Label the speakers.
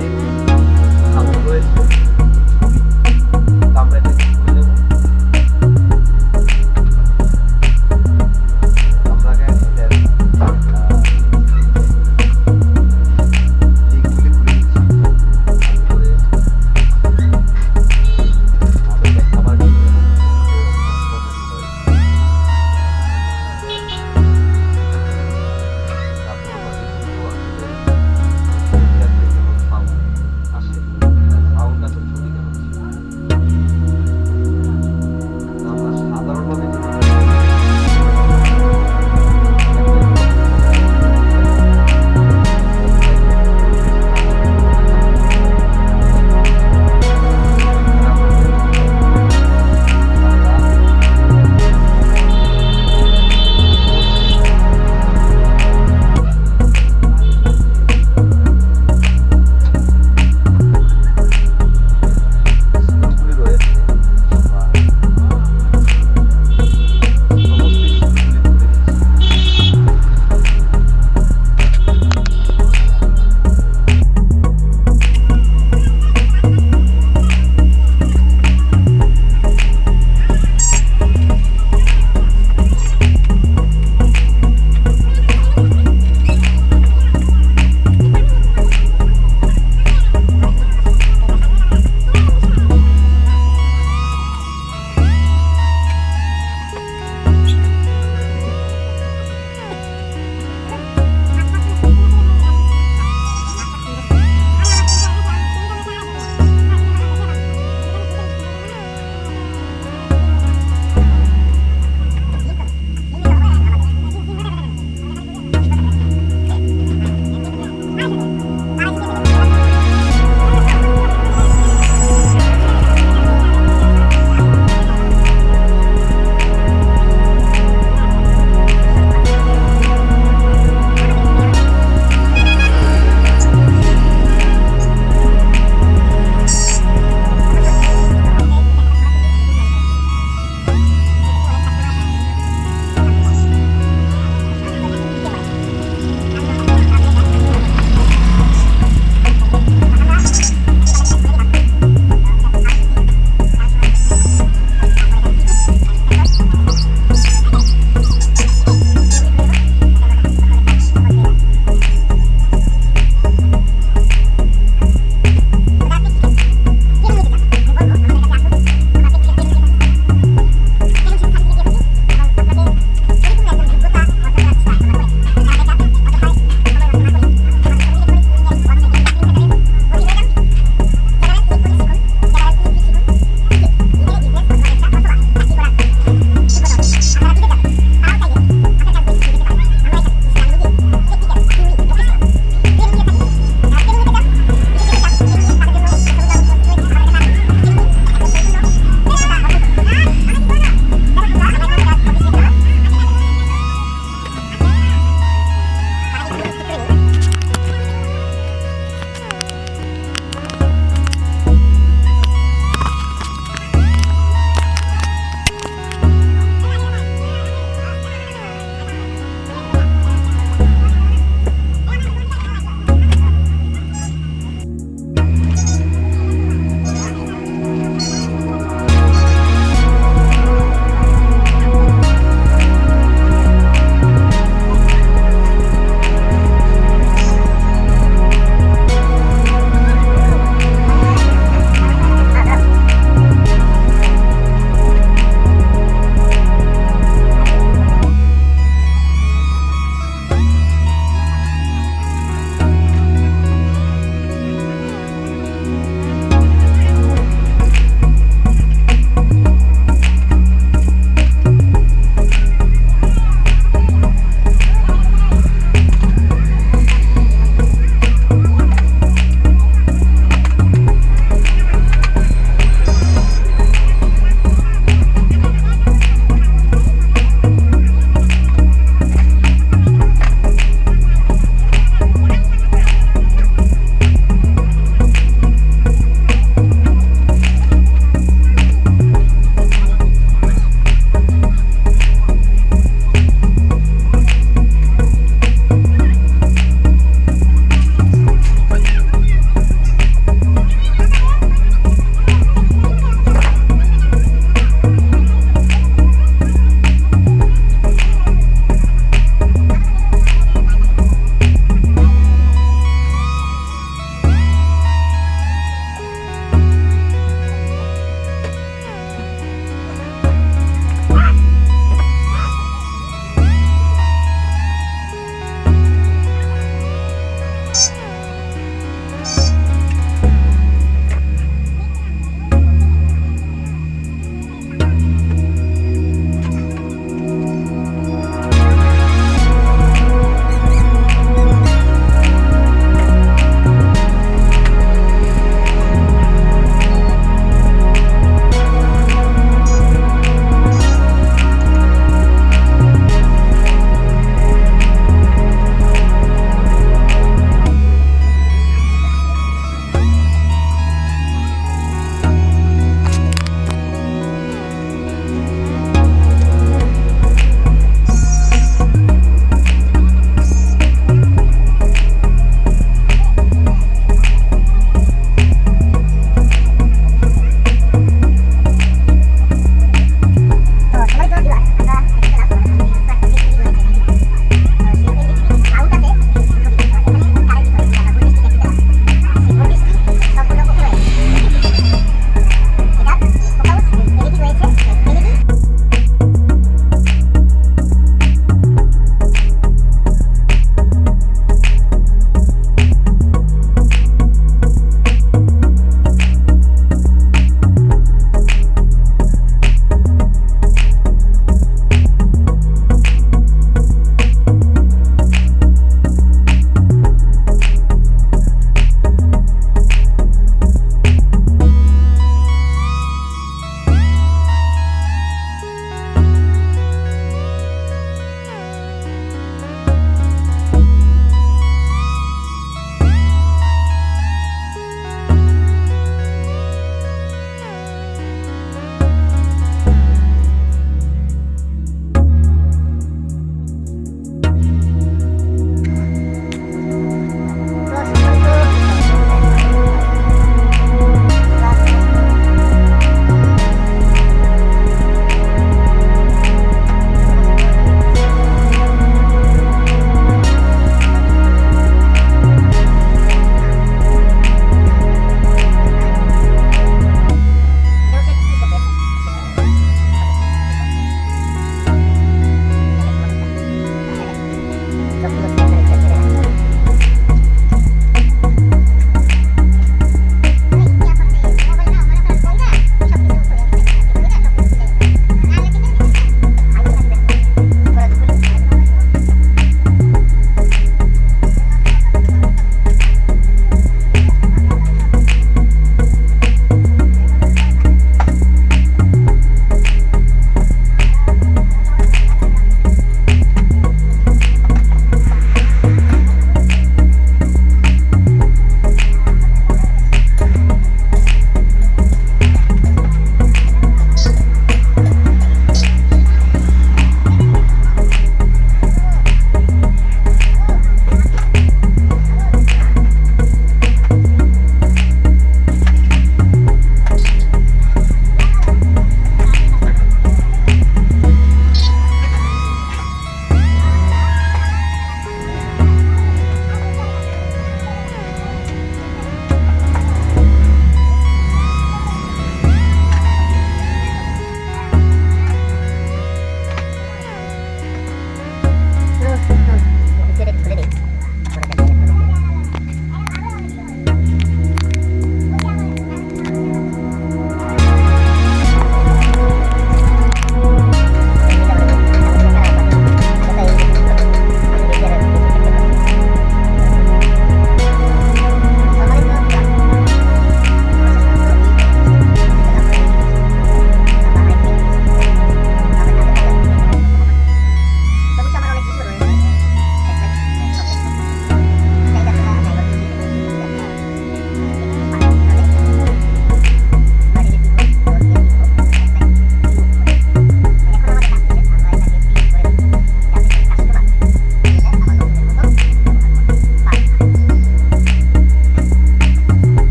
Speaker 1: Amen.